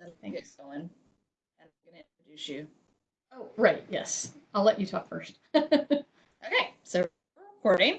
and then get going. And I'm going to introduce you. Oh, right, yes. I'll let you talk first. Okay, so recording.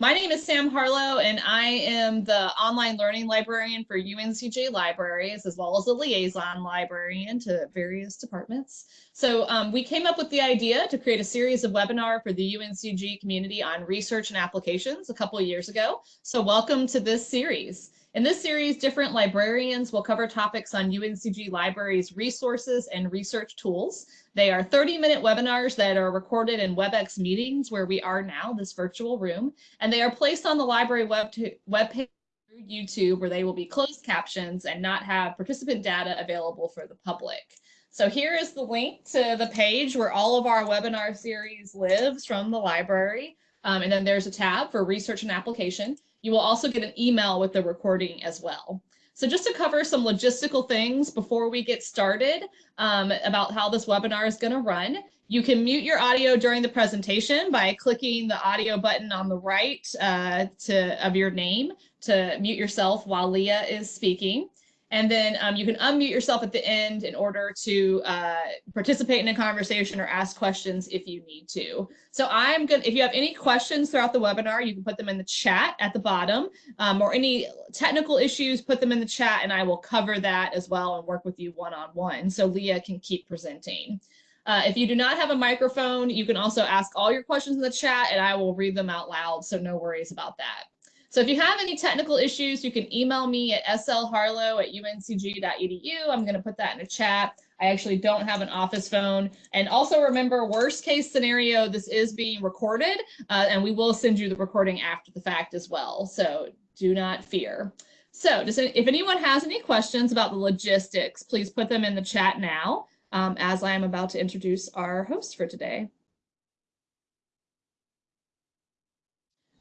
My name is Sam Harlow, and I am the online learning librarian for UNCG Libraries, as well as a liaison librarian to various departments. So um, we came up with the idea to create a series of webinar for the UNCG community on research and applications a couple of years ago. So welcome to this series. In this series, different librarians will cover topics on UNCG Libraries resources and research tools. They are 30-minute webinars that are recorded in WebEx meetings where we are now, this virtual room, and they are placed on the library web webpage through YouTube where they will be closed captions and not have participant data available for the public. So here is the link to the page where all of our webinar series lives from the library. Um, and then there's a tab for research and application. You will also get an email with the recording as well. So just to cover some logistical things before we get started um, about how this webinar is going to run, you can mute your audio during the presentation by clicking the audio button on the right uh, to, of your name to mute yourself while Leah is speaking. And then um, you can unmute yourself at the end in order to uh, participate in a conversation or ask questions if you need to. So I'm good. If you have any questions throughout the webinar, you can put them in the chat at the bottom um, or any technical issues, put them in the chat and I will cover that as well and work with you one-on-one -on -one so Leah can keep presenting. Uh, if you do not have a microphone, you can also ask all your questions in the chat and I will read them out loud. So no worries about that. So if you have any technical issues, you can email me at slharlow at uncg.edu. I'm going to put that in a chat. I actually don't have an office phone. And also remember, worst case scenario, this is being recorded uh, and we will send you the recording after the fact as well. So do not fear. So does, if anyone has any questions about the logistics, please put them in the chat now um, as I am about to introduce our host for today.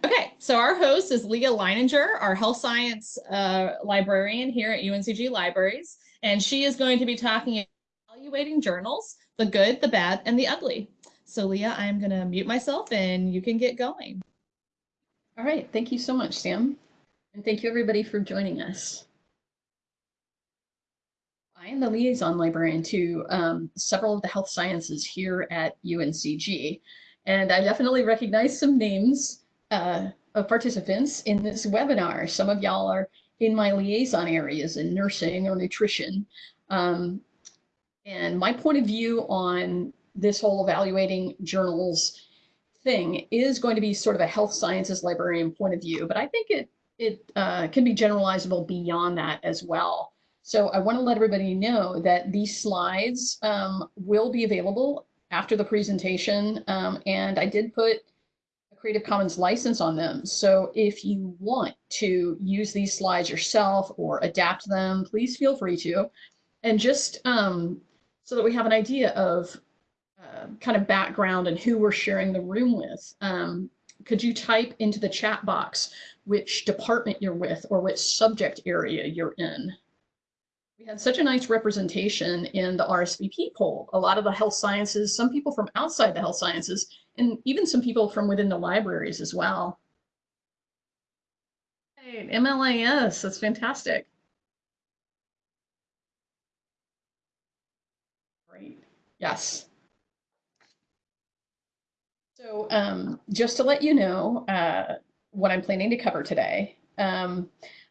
Okay, so our host is Leah Leininger, our health science uh, librarian here at UNCG Libraries, and she is going to be talking about evaluating journals, the good, the bad, and the ugly. So Leah, I'm going to mute myself and you can get going. All right, thank you so much, Sam. And thank you everybody for joining us. I am the liaison librarian to um, several of the health sciences here at UNCG, and I definitely recognize some names uh, of participants in this webinar. Some of y'all are in my liaison areas in nursing or nutrition. Um, and my point of view on this whole evaluating journals thing is going to be sort of a health sciences librarian point of view, but I think it, it uh, can be generalizable beyond that as well. So I want to let everybody know that these slides um, will be available after the presentation. Um, and I did put Creative Commons license on them. So if you want to use these slides yourself or adapt them, please feel free to. And just um, so that we have an idea of uh, kind of background and who we're sharing the room with, um, could you type into the chat box which department you're with or which subject area you're in? We had such a nice representation in the RSVP poll. A lot of the health sciences, some people from outside the health sciences, and even some people from within the libraries as well. Hey, MLIS, that's fantastic. Great, yes. So um, just to let you know uh, what I'm planning to cover today, um,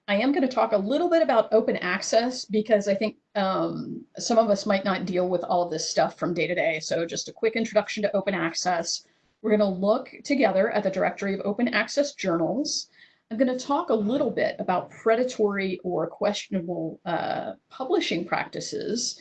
I am going to talk a little bit about open access because I think um, some of us might not deal with all of this stuff from day to day. So just a quick introduction to open access. We're going to look together at the directory of open access journals. I'm going to talk a little bit about predatory or questionable uh, publishing practices.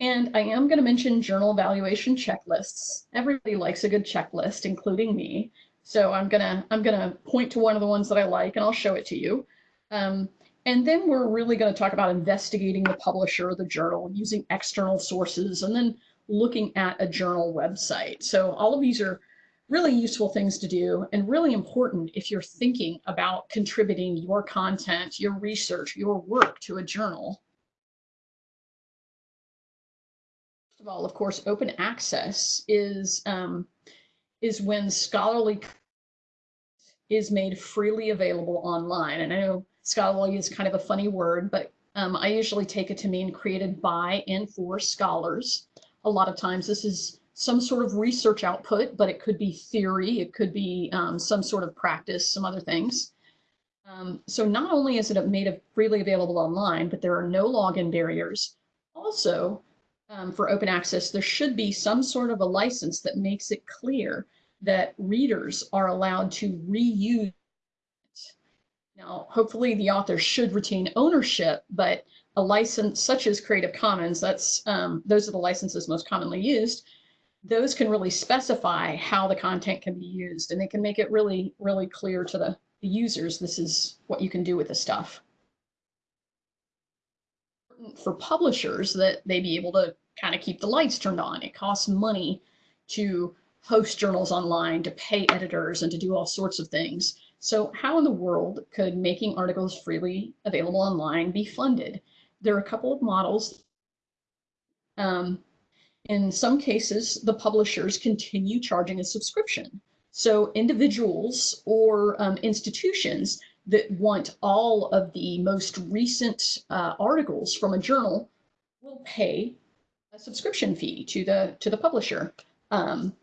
And I am going to mention journal evaluation checklists. Everybody likes a good checklist, including me. So I'm going to I'm going to point to one of the ones that I like and I'll show it to you. Um, and then we're really going to talk about investigating the publisher of the journal using external sources and then looking at a journal website. So all of these are really useful things to do and really important if you're thinking about contributing your content, your research, your work to a journal. First of all, of course, open access is, um, is when scholarly is made freely available online. And I know scholarly is kind of a funny word, but Um, I usually take it to mean created by and for scholars. A lot of times this is some sort of research output, but it could be theory, it could be um, some sort of practice, some other things. Um, so not only is it made freely available online, but there are no login barriers. Also, um, for open access, there should be some sort of a license that makes it clear that readers are allowed to reuse. Now, hopefully the author should retain ownership, but a license such as Creative Commons, that's um, those are the licenses most commonly used. Those can really specify how the content can be used, and they can make it really, really clear to the, the users. This is what you can do with the stuff for publishers that they be able to kind of keep the lights turned on. It costs money to host journals online, to pay editors, and to do all sorts of things. So how in the world could making articles freely available online be funded? There are a couple of models. Um, in some cases, the publishers continue charging a subscription. So individuals or um, institutions that want all of the most recent uh, articles from a journal will pay a subscription fee to the to the publisher. Um,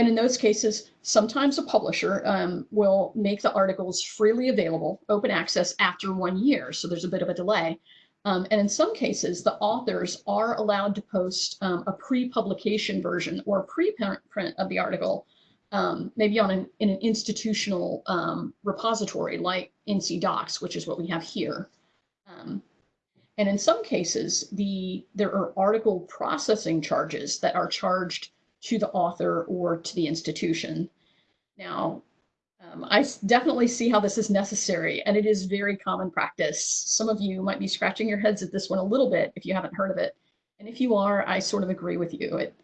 and in those cases, sometimes a publisher um, will make the articles freely available, open access after one year. So there's a bit of a delay. Um, and in some cases, the authors are allowed to post um, a pre-publication version or a preprint of the article um, maybe on an, in an institutional um, repository like NC DOCKS, which is what we have here. Um, and in some cases, the there are article processing charges that are charged to the author or to the institution. Now, um, I definitely see how this is necessary, and it is very common practice. Some of you might be scratching your heads at this one a little bit if you haven't heard of it. And if you are, I sort of agree with you. It,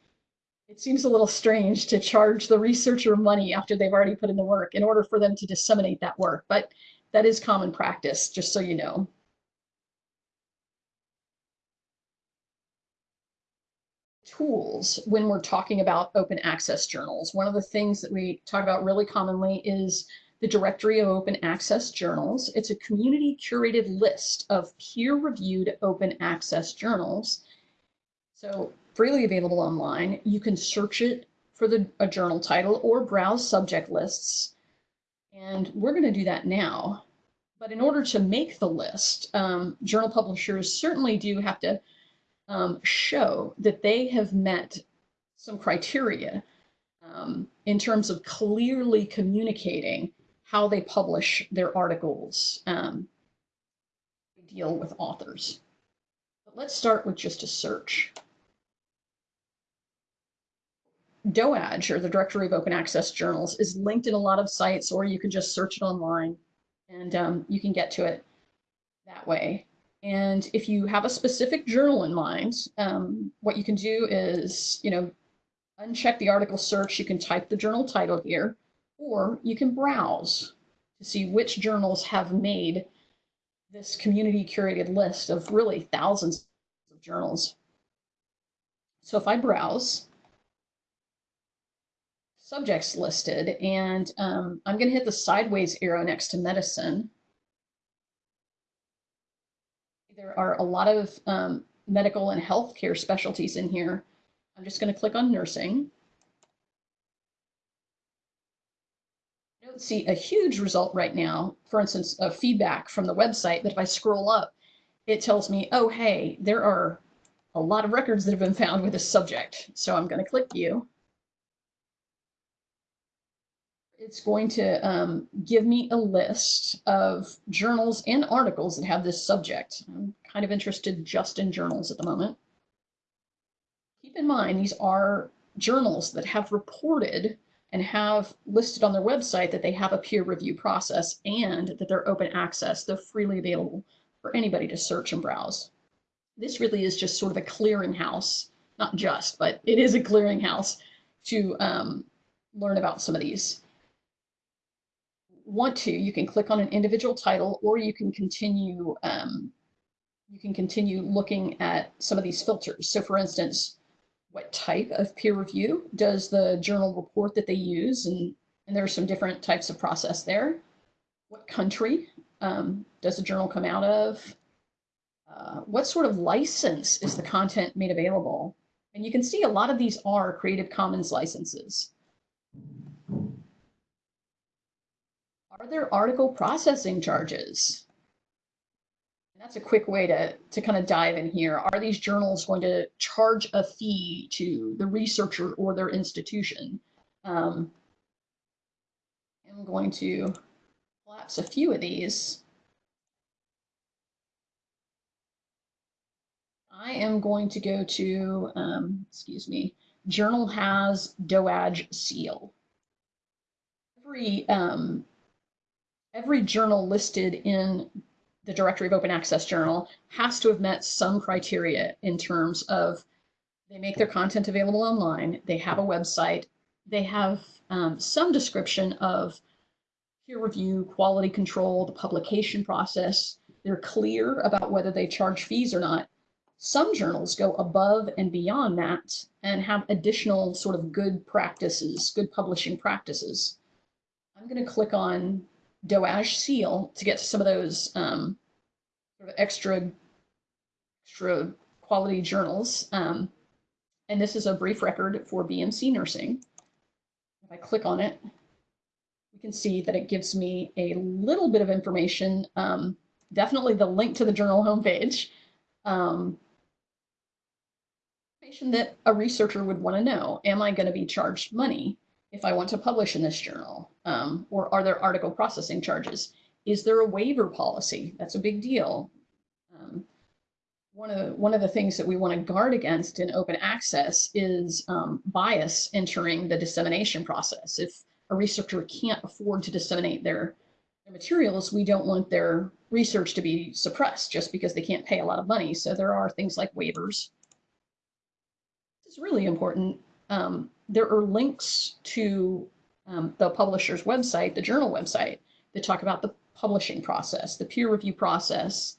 it seems a little strange to charge the researcher money after they've already put in the work in order for them to disseminate that work, but that is common practice, just so you know. Tools when we're talking about open access journals. One of the things that we talk about really commonly is the Directory of Open Access Journals. It's a community curated list of peer-reviewed open access journals. So freely available online. You can search it for the, a journal title or browse subject lists. And we're going to do that now. But in order to make the list, um, journal publishers certainly do have to um, show that they have met some criteria um, in terms of clearly communicating how they publish their articles, um, deal with authors. But let's start with just a search. DOAJ, or the Directory of Open Access Journals, is linked in a lot of sites, or you can just search it online and um, you can get to it that way. And if you have a specific journal in mind, um, what you can do is, you know, uncheck the article search. You can type the journal title here, or you can browse to see which journals have made this community curated list of really thousands of journals. So if I browse, subjects listed, and um, I'm going to hit the sideways arrow next to medicine. There are a lot of um, medical and healthcare specialties in here. I'm just going to click on nursing. I don't see a huge result right now, for instance, of feedback from the website, but if I scroll up, it tells me, oh, hey, there are a lot of records that have been found with this subject. So I'm going to click view it's going to um, give me a list of journals and articles that have this subject. I'm kind of interested just in journals at the moment. Keep in mind, these are journals that have reported and have listed on their website that they have a peer review process and that they're open access. They're freely available for anybody to search and browse. This really is just sort of a clearinghouse, not just, but it is a clearinghouse to um, learn about some of these want to, you can click on an individual title or you can continue um, you can continue looking at some of these filters. So for instance, what type of peer review does the journal report that they use? And, and there are some different types of process there. What country um, does the journal come out of? uh, what sort of license is the content made available? And you can see a lot of these are Creative Commons licenses. Are there article processing charges? That's a quick way to, to kind of dive in here. Are these journals going to charge a fee to the researcher or their institution? Um, I'm going to collapse a few of these. I am going to go to, um, excuse me, journal has DOAJ seal. Every, um, every journal listed in the directory of open access journal has to have met some criteria in terms of they make their content available online, they have a website, they have um, some description of peer review, quality control, the publication process. They're clear about whether they charge fees or not. Some journals go above and beyond that and have additional sort of good practices, good publishing practices. I'm going to click on DOAJ seal to get to some of those um, sort of extra, extra quality journals. Um, and this is a brief record for BMC nursing. If I click on it, you can see that it gives me a little bit of information, um, definitely the link to the journal homepage, um, information that a researcher would want to know. Am I going to be charged money if I want to publish in this journal? Um, or are there article processing charges? Is there a waiver policy? That's a big deal. Um, one of the, one of the things that we want to guard against in open access is um, bias entering the dissemination process. If a researcher can't afford to disseminate their, their materials, we don't want their research to be suppressed just because they can't pay a lot of money. So there are things like waivers. It's really important. Um, there are links to um, the publisher's website, the journal website, that talk about the publishing process, the peer review process,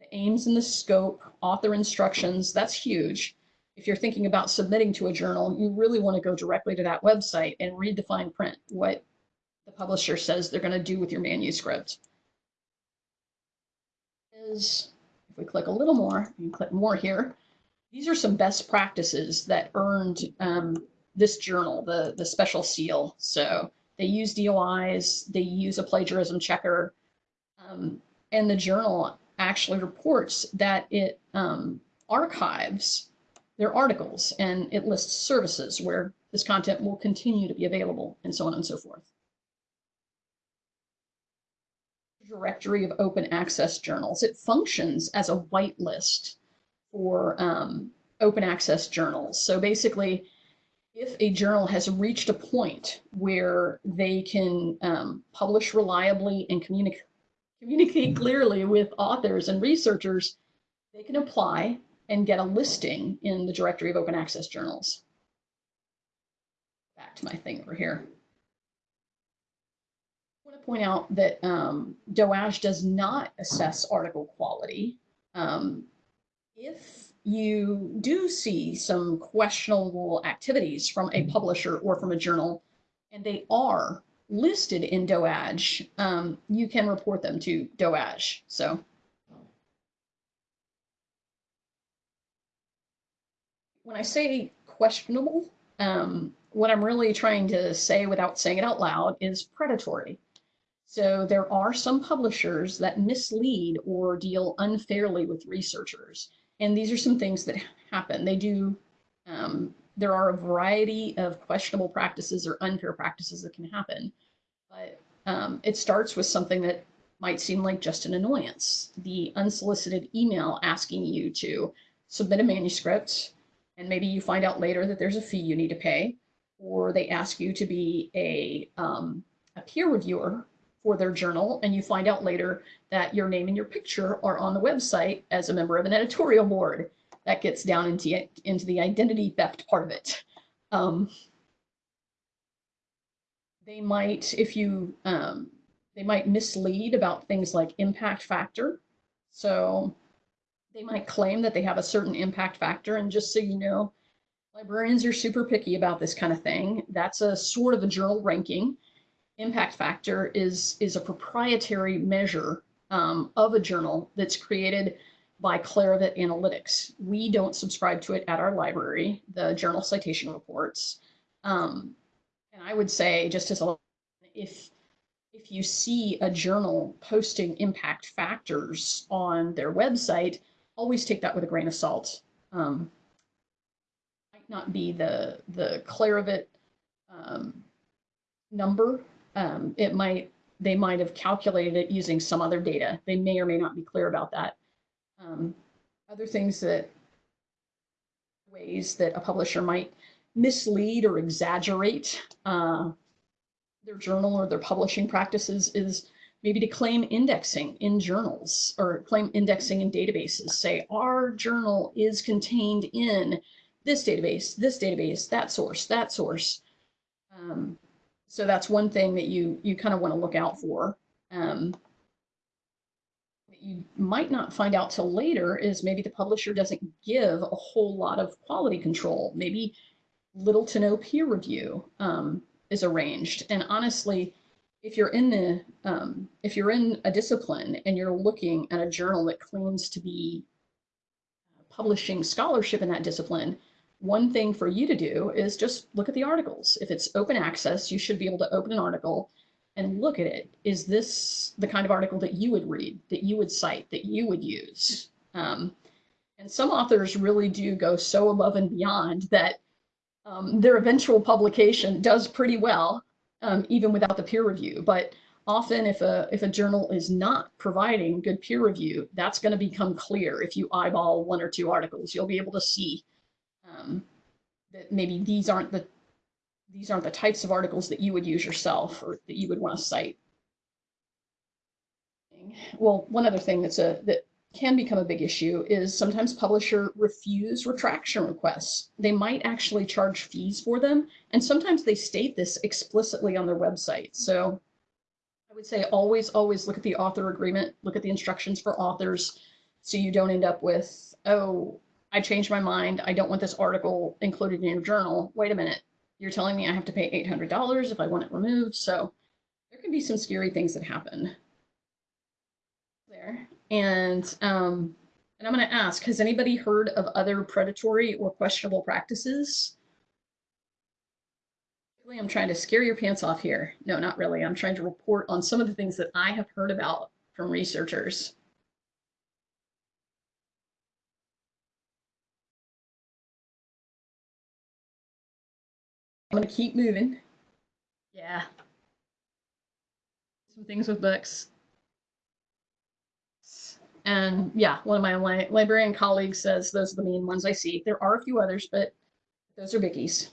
the aims and the scope, author instructions, that's huge. If you're thinking about submitting to a journal, you really want to go directly to that website and read the fine print, what the publisher says they're going to do with your manuscript. Is if we click a little more, you can click more here, these are some best practices that earned um, this journal, the, the special seal. So they use DOIs, they use a plagiarism checker, um, and the journal actually reports that it um, archives their articles and it lists services where this content will continue to be available and so on and so forth. Directory of open access journals. It functions as a whitelist for um, open access journals. So basically, if a journal has reached a point where they can um, publish reliably and communicate communicate clearly with authors and researchers, they can apply and get a listing in the directory of open access journals. Back to my thing over here. I want to point out that um, DOAJ does not assess article quality. Um, if you do see some questionable activities from a publisher or from a journal, and they are listed in DOAJ, um, you can report them to DOAJ. So when I say questionable, um, what I'm really trying to say without saying it out loud is predatory. So there are some publishers that mislead or deal unfairly with researchers. And these are some things that happen. They do um, there are a variety of questionable practices or unfair practices that can happen. But um, it starts with something that might seem like just an annoyance. The unsolicited email asking you to submit a manuscript, and maybe you find out later that there's a fee you need to pay, or they ask you to be a, um, a peer reviewer for their journal, and you find out later that your name and your picture are on the website as a member of an editorial board that gets down into, into the identity theft part of it. Um, they might, if you, um, they might mislead about things like impact factor. So they might claim that they have a certain impact factor. And just so you know, librarians are super picky about this kind of thing. That's a sort of a journal ranking. Impact factor is, is a proprietary measure um, of a journal that's created by Clarivate Analytics. We don't subscribe to it at our library, the journal citation reports. Um, and I would say, just as a, if if you see a journal posting impact factors on their website, always take that with a grain of salt. Um, might not be the the Clarivet um, number. Um, it might they might have calculated it using some other data. They may or may not be clear about that. Um, other things that ways that a publisher might mislead or exaggerate uh, their journal or their publishing practices is maybe to claim indexing in journals or claim indexing in databases. Say our journal is contained in this database, this database, that source, that source. Um, so that's one thing that you you kind of want to look out for. Um, you might not find out till later is maybe the publisher doesn't give a whole lot of quality control. Maybe little to no peer review um, is arranged. And honestly, if you're in the um, if you're in a discipline and you're looking at a journal that claims to be publishing scholarship in that discipline, one thing for you to do is just look at the articles. If it's open access, you should be able to open an article and look at it. Is this the kind of article that you would read, that you would cite, that you would use? Um, and some authors really do go so above and beyond that um, their eventual publication does pretty well, um, even without the peer review. But often if a if a journal is not providing good peer review, that's going to become clear if you eyeball one or two articles. You'll be able to see um, that maybe these aren't the these aren't the types of articles that you would use yourself or that you would want to cite. Well, one other thing that's a that can become a big issue is sometimes publisher refuse retraction requests. They might actually charge fees for them, and sometimes they state this explicitly on their website. So I would say always, always look at the author agreement, look at the instructions for authors, so you don't end up with, oh, I changed my mind. I don't want this article included in your journal. Wait a minute. You're telling me I have to pay $800 if I want it removed. So there can be some scary things that happen there. And, um, and I'm going to ask, has anybody heard of other predatory or questionable practices? Really, I'm trying to scare your pants off here. No, not really. I'm trying to report on some of the things that I have heard about from researchers. I'm gonna keep moving. Yeah. Some things with books. And yeah, one of my li librarian colleagues says those are the main ones I see. There are a few others, but those are biggies.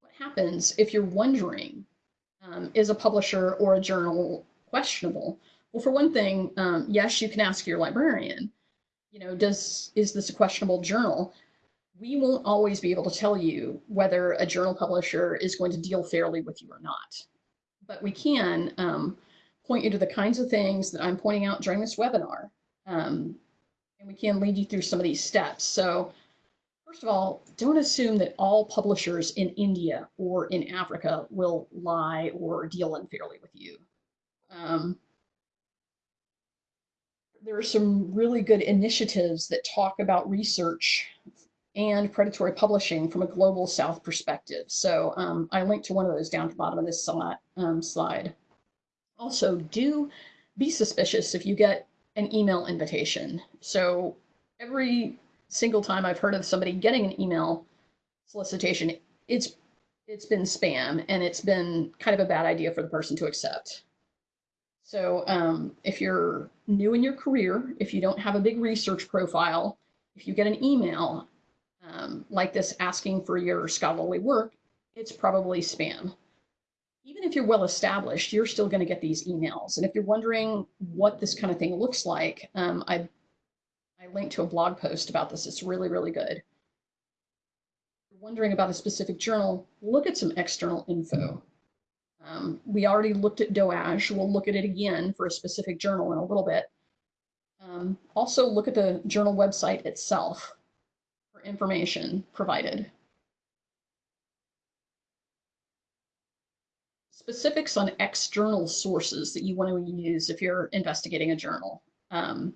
What happens if you're wondering, um, is a publisher or a journal questionable? Well, for one thing, um, yes, you can ask your librarian, you know, does is this a questionable journal? We won't always be able to tell you whether a journal publisher is going to deal fairly with you or not. But we can um, point you to the kinds of things that I'm pointing out during this webinar. Um, and we can lead you through some of these steps. So first of all, don't assume that all publishers in India or in Africa will lie or deal unfairly with you. Um, there are some really good initiatives that talk about research and predatory publishing from a global south perspective. So um, I linked to one of those down at the bottom of this um, slide. Also, do be suspicious if you get an email invitation. So every single time I've heard of somebody getting an email solicitation, it's it's been spam and it's been kind of a bad idea for the person to accept. So um, if you're new in your career, if you don't have a big research profile, if you get an email um, like this asking for your scholarly work, it's probably spam. Even if you're well established, you're still going to get these emails. And if you're wondering what this kind of thing looks like, um, I, I linked to a blog post about this. It's really, really good. If you're wondering about a specific journal, look at some external info. Um, we already looked at DOAJ. We'll look at it again for a specific journal in a little bit. Um, also look at the journal website itself information provided. Specifics on external sources that you want to use if you're investigating a journal. Um,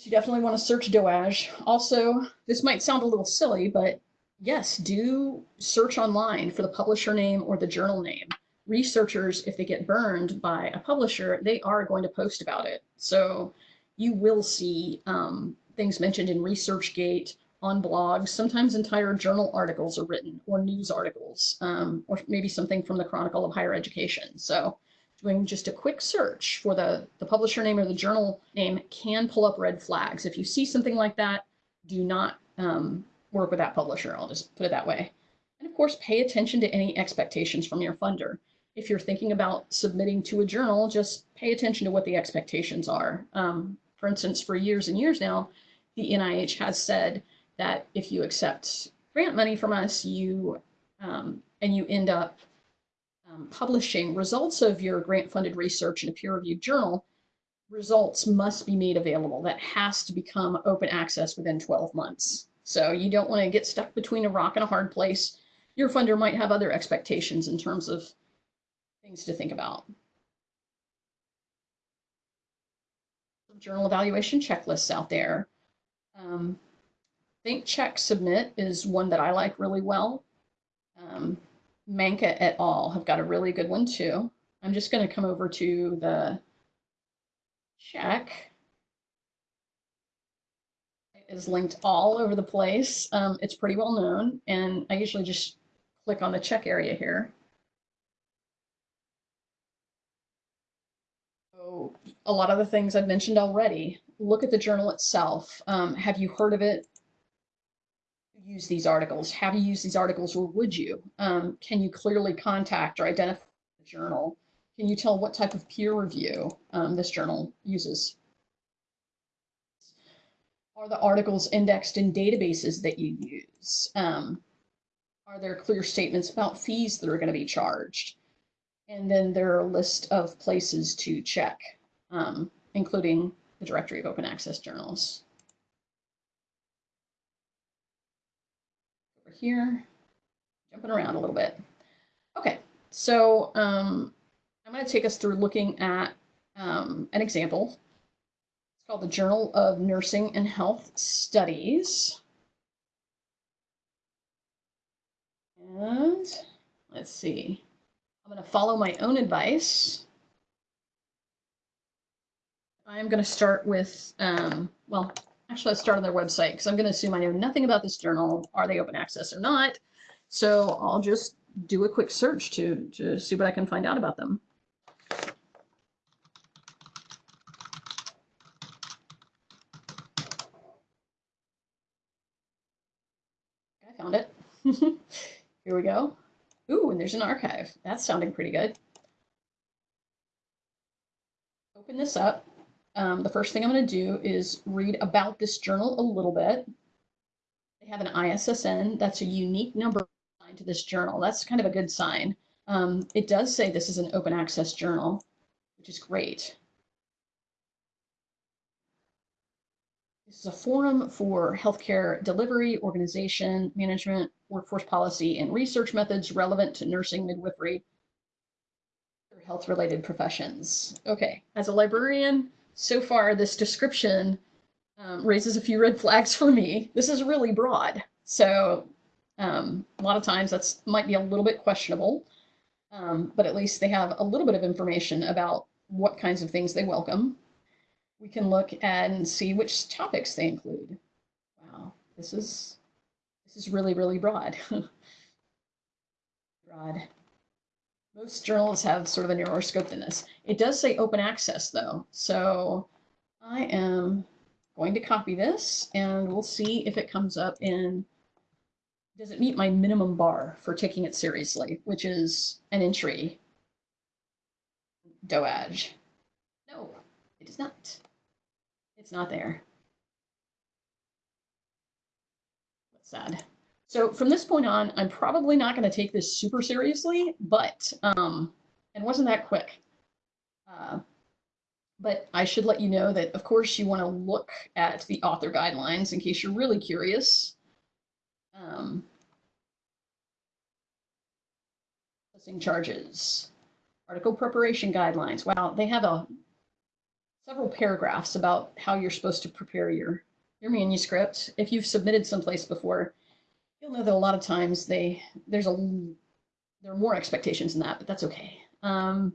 You definitely want to search DOAJ. Also, this might sound a little silly, but yes, do search online for the publisher name or the journal name. Researchers, if they get burned by a publisher, they are going to post about it. So you will see um, things mentioned in ResearchGate on blogs. Sometimes entire journal articles are written or news articles, um, or maybe something from the Chronicle of Higher Education. So doing just a quick search for the, the publisher name or the journal name can pull up red flags. If you see something like that, do not um, work with that publisher. I'll just put it that way. And of course, pay attention to any expectations from your funder. If you're thinking about submitting to a journal, just pay attention to what the expectations are. Um, for instance, for years and years now, the NIH has said that if you accept grant money from us, you um, and you end up um, publishing results of your grant-funded research in a peer-reviewed journal, results must be made available. That has to become open access within 12 months. So you don't want to get stuck between a rock and a hard place. Your funder might have other expectations in terms of things to think about. Journal evaluation checklists out there. Um, Think, Check, Submit is one that I like really well. Um, Manka et al. have got a really good one too. I'm just going to come over to the check. It is linked all over the place. Um, it's pretty well known, and I usually just click on the check area here. So a lot of the things I've mentioned already. Look at the journal itself. Um, have you heard of it? use these articles? Have you used these articles or would you? Um, can you clearly contact or identify the journal? Can you tell what type of peer review um, this journal uses? Are the articles indexed in databases that you use? Um, are there clear statements about fees that are going to be charged? And then there are a list of places to check, um, including the directory of open access journals. Over here, jumping around a little bit. Okay, so um, I'm going to take us through looking at um, an example. It's called the Journal of Nursing and Health Studies. And let's see, I'm going to follow my own advice. I'm going to start with, um, well, Actually, let's start on their website because I'm going to assume I know nothing about this journal. Are they open access or not? So I'll just do a quick search to, to see what I can find out about them. I found it. Here we go. Ooh, and there's an archive. That's sounding pretty good. Open this up um, the first thing I'm going to do is read about this journal a little bit. They have an ISSN. That's a unique number to this journal. That's kind of a good sign. Um, it does say this is an open access journal, which is great. This is a forum for healthcare delivery, organization, management, workforce policy, and research methods relevant to nursing, midwifery, or health-related professions. Okay, as a librarian, so far this description um, raises a few red flags for me. This is really broad. So um, a lot of times that's might be a little bit questionable, um, but at least they have a little bit of information about what kinds of things they welcome. We can look and see which topics they include. Wow, this is this is really, really broad. broad. Most journals have sort of a narrower scope than this. It does say open access though. So I am going to copy this and we'll see if it comes up in, does it meet my minimum bar for taking it seriously, which is an entry DOAJ. No, it is not. It's not there. That's sad. So from this point on, I'm probably not going to take this super seriously, but um, it wasn't that quick. Uh, but I should let you know that, of course, you want to look at the author guidelines in case you're really curious. Um, charges, article preparation guidelines. Wow, they have a several paragraphs about how you're supposed to prepare your your manuscript. If you've submitted someplace before, you'll know that a lot of times they there's a there are more expectations than that, but that's okay. Um,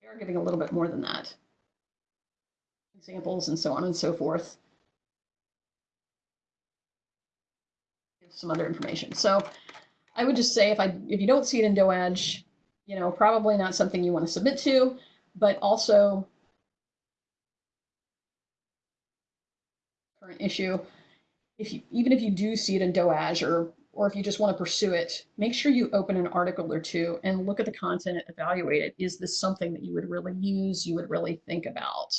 they are giving a little bit more than that. Examples and so on and so forth. Some other information. So I would just say if I if you don't see it in DOAJ, you know, probably not something you want to submit to, but also current issue, if you even if you do see it in DOAJ or or if you just want to pursue it, make sure you open an article or two and look at the content, and evaluate it. Is this something that you would really use, you would really think about?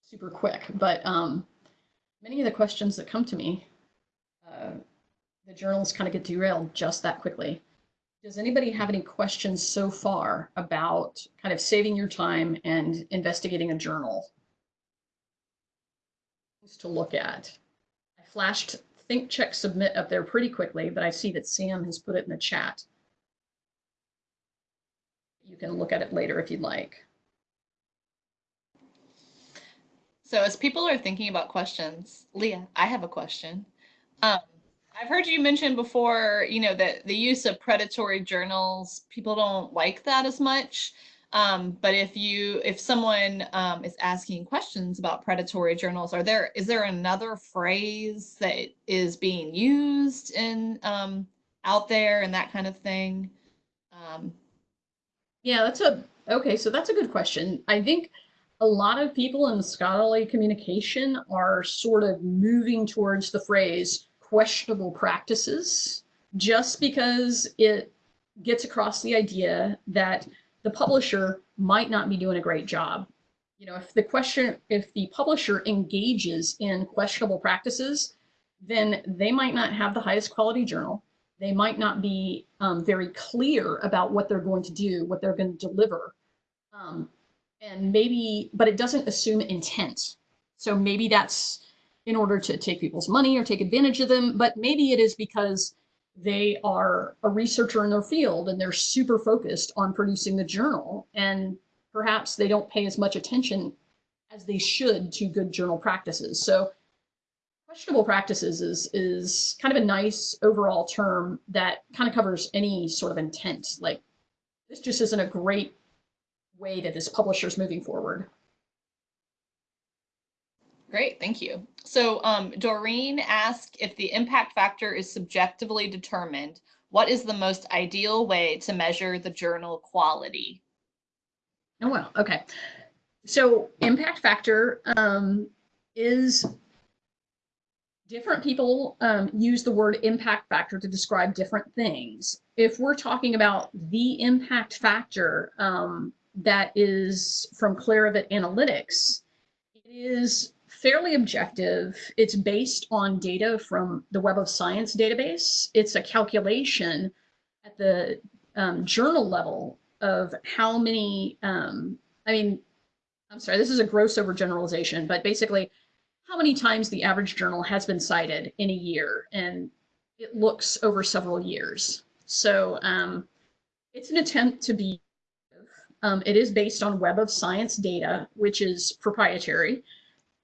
Super quick, but um, many of the questions that come to me, uh, the journals kind of get derailed just that quickly. Does anybody have any questions so far about kind of saving your time and investigating a journal? To look at. I flashed think check submit up there pretty quickly, but I see that Sam has put it in the chat. You can look at it later if you'd like. So as people are thinking about questions, Leah, I have a question. Um, I've heard you mention before, you know, that the use of predatory journals, people don't like that as much. Um, but if you, if someone um, is asking questions about predatory journals, are there, is there another phrase that is being used in um, out there and that kind of thing? Um, yeah, that's a, okay, so that's a good question. I think a lot of people in scholarly communication are sort of moving towards the phrase questionable practices just because it gets across the idea that the publisher might not be doing a great job. You know, if the question, if the publisher engages in questionable practices, then they might not have the highest quality journal. They might not be um, very clear about what they're going to do, what they're going to deliver. Um, and maybe, but it doesn't assume intent. So maybe that's in order to take people's money or take advantage of them, but maybe it is because they are a researcher in their field and they're super focused on producing the journal and perhaps they don't pay as much attention as they should to good journal practices. So questionable practices is, is kind of a nice overall term that kind of covers any sort of intent. Like this just isn't a great way that this publisher is moving forward. Great, thank you. So um, Doreen asked if the impact factor is subjectively determined, what is the most ideal way to measure the journal quality? Oh, well, okay. So impact factor um, is different people um, use the word impact factor to describe different things. If we're talking about the impact factor um, that is from Clarivate Analytics, it is fairly objective. It's based on data from the Web of Science database. It's a calculation at the um, journal level of how many, um, I mean, I'm sorry, this is a gross overgeneralization, but basically how many times the average journal has been cited in a year. And it looks over several years. So um, it's an attempt to be, um, it is based on Web of Science data, which is proprietary.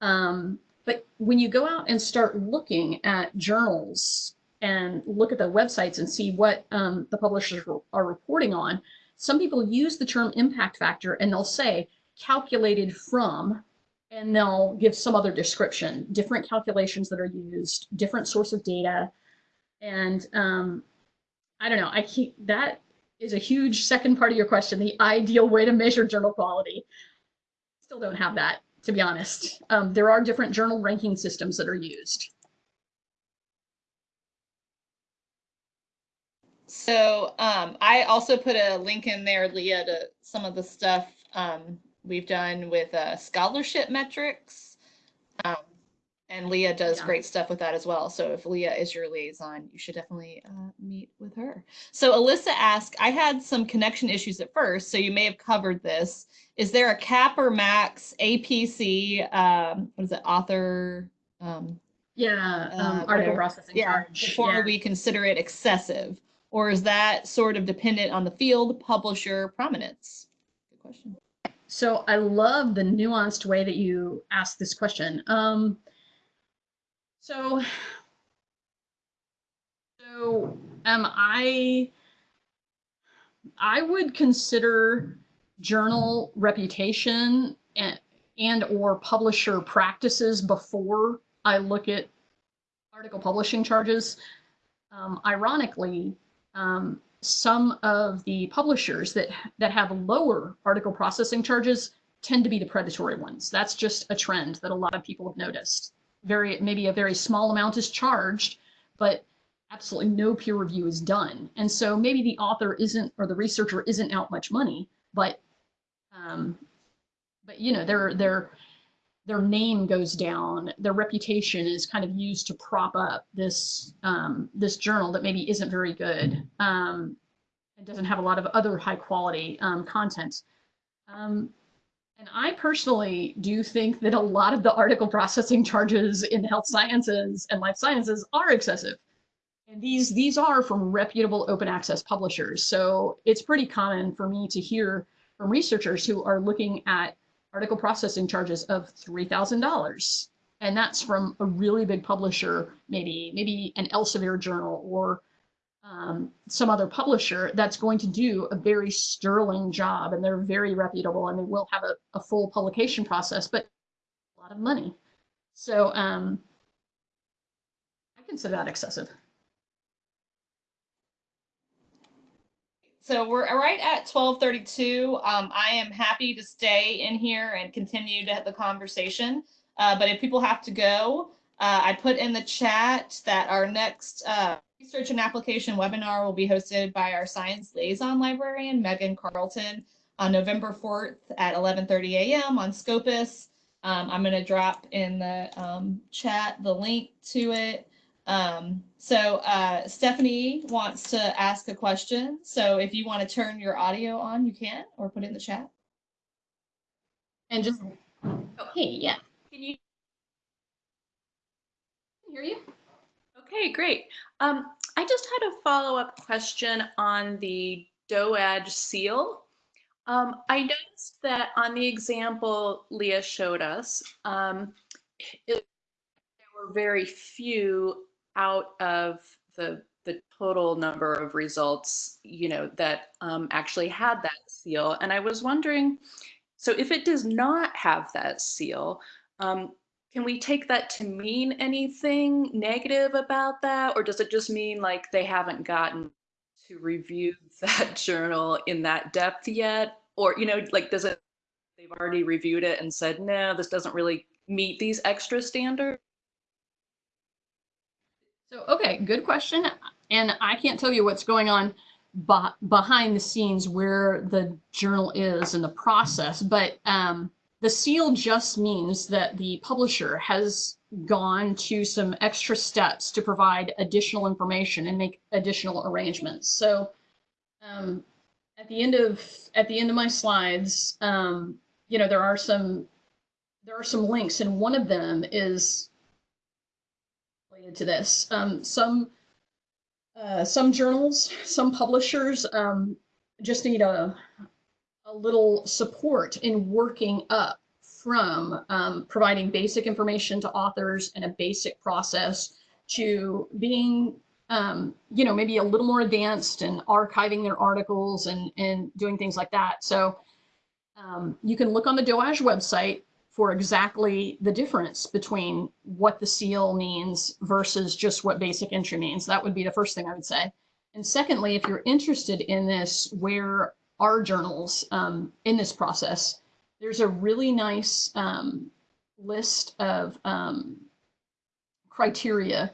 Um, but when you go out and start looking at journals and look at the websites and see what um, the publishers are reporting on, some people use the term impact factor and they'll say calculated from, and they'll give some other description, different calculations that are used, different source of data. And um, I don't know, I keep that is a huge second part of your question, the ideal way to measure journal quality. Still don't have that to be honest. Um, there are different journal ranking systems that are used. So um, I also put a link in there, Leah, to some of the stuff um, we've done with uh, scholarship metrics. Um, and Leah does yeah. great stuff with that as well. So if Leah is your liaison, you should definitely uh, meet with her. So Alyssa asked, I had some connection issues at first, so you may have covered this. Is there a cap or max APC, um, what is it, author? Um, yeah, um, uh, article processing yeah, charge. Before yeah. we consider it excessive? Or is that sort of dependent on the field, publisher, prominence? Good question. So I love the nuanced way that you ask this question. Um, so, so um, I, I would consider journal reputation and and or publisher practices before I look at article publishing charges. Um, ironically, um, some of the publishers that that have lower article processing charges tend to be the predatory ones. That's just a trend that a lot of people have noticed. Very maybe a very small amount is charged, but absolutely no peer review is done. And so maybe the author isn't or the researcher isn't out much money, but um, but you know their their their name goes down, their reputation is kind of used to prop up this um, this journal that maybe isn't very good. Um, it doesn't have a lot of other high quality um, content. Um, and I personally do think that a lot of the article processing charges in health sciences and life sciences are excessive. And these these are from reputable open access publishers. So it's pretty common for me to hear from researchers who are looking at article processing charges of $3,000. And that's from a really big publisher, maybe, maybe an Elsevier journal or um, some other publisher that's going to do a very sterling job and they're very reputable and they will have a, a full publication process, but a lot of money. So um, I consider that excessive. So we're right at 1232. Um, I am happy to stay in here and continue to have the conversation. Uh, but if people have to go, uh, I put in the chat that our next uh, research and application webinar will be hosted by our science liaison librarian, Megan Carlton, on November 4th at 11.30 a.m. on Scopus. Um, I'm going to drop in the um, chat the link to it. Um, so uh, Stephanie wants to ask a question. So if you want to turn your audio on, you can, or put it in the chat. And just, oh, hey, yeah, Can you? hear you. Okay, great. Um, I just had a follow-up question on the DOAJ seal. Um, I noticed that on the example Leah showed us, um, it, there were very few out of the the total number of results, you know, that um, actually had that seal. And I was wondering, so if it does not have that seal, um, can we take that to mean anything negative about that? Or does it just mean like they haven't gotten to review that journal in that depth yet? Or, you know, like does it, they've already reviewed it and said, no, this doesn't really meet these extra standards? So, okay, good question. And I can't tell you what's going on behind the scenes where the journal is in the process, but um, the seal just means that the publisher has gone to some extra steps to provide additional information and make additional arrangements. So, um, at the end of at the end of my slides, um, you know, there are some there are some links, and one of them is related to this. Um, some uh, some journals, some publishers um, just need a a little support in working up from um, providing basic information to authors and a basic process to being um, you know maybe a little more advanced and archiving their articles and and doing things like that so um, you can look on the DOAJ website for exactly the difference between what the seal means versus just what basic entry means. That would be the first thing I would say. And secondly, if you're interested in this, where are journals um, in this process? There's a really nice um, list of um, criteria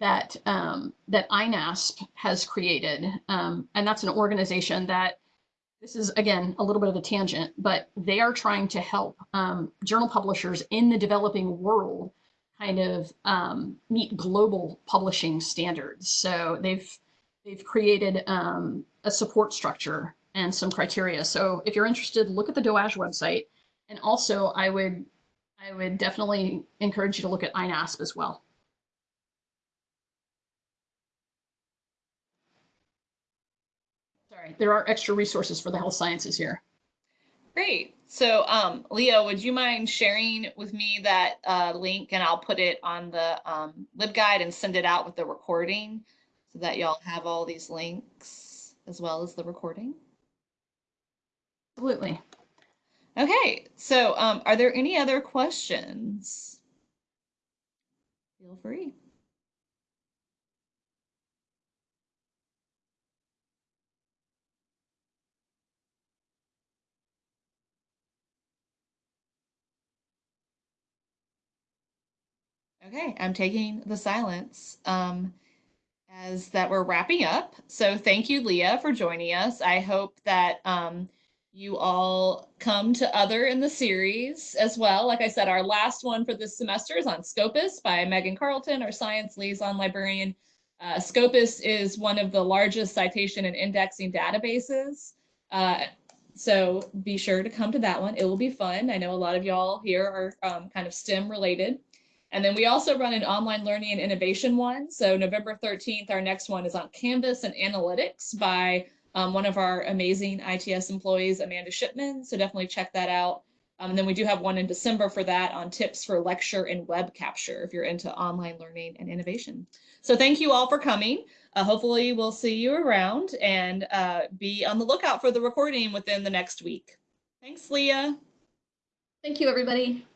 that um, that INASP has created, um, and that's an organization that this is again a little bit of a tangent, but they are trying to help journal publishers in the developing world kind of um, meet global publishing standards. So they've they've created um, a support structure and some criteria. So if you're interested, look at the DOAJ website, and also I would I would definitely encourage you to look at INASP as well. Sorry, there are extra resources for the health sciences here. Great. So, um, Leah, would you mind sharing with me that uh, link and I'll put it on the um, LibGuide and send it out with the recording so that y'all have all these links as well as the recording? Absolutely. Okay, so um, are there any other questions? Feel free. Okay, I'm taking the silence um, as that we're wrapping up. So thank you, Leah, for joining us. I hope that um, you all come to other in the series as well. Like I said, our last one for this semester is on Scopus by Megan Carlton, our science liaison librarian. Uh, Scopus is one of the largest citation and indexing databases. Uh, so be sure to come to that one. It will be fun. I know a lot of y'all here are um, kind of STEM related. And then we also run an online learning and innovation one. So November 13th, our next one is on Canvas and analytics by um, one of our amazing ITS employees, Amanda Shipman. So definitely check that out. Um, and then we do have one in December for that on tips for lecture and web capture if you're into online learning and innovation. So thank you all for coming. Uh, hopefully we'll see you around and uh, be on the lookout for the recording within the next week. Thanks, Leah. Thank you, everybody.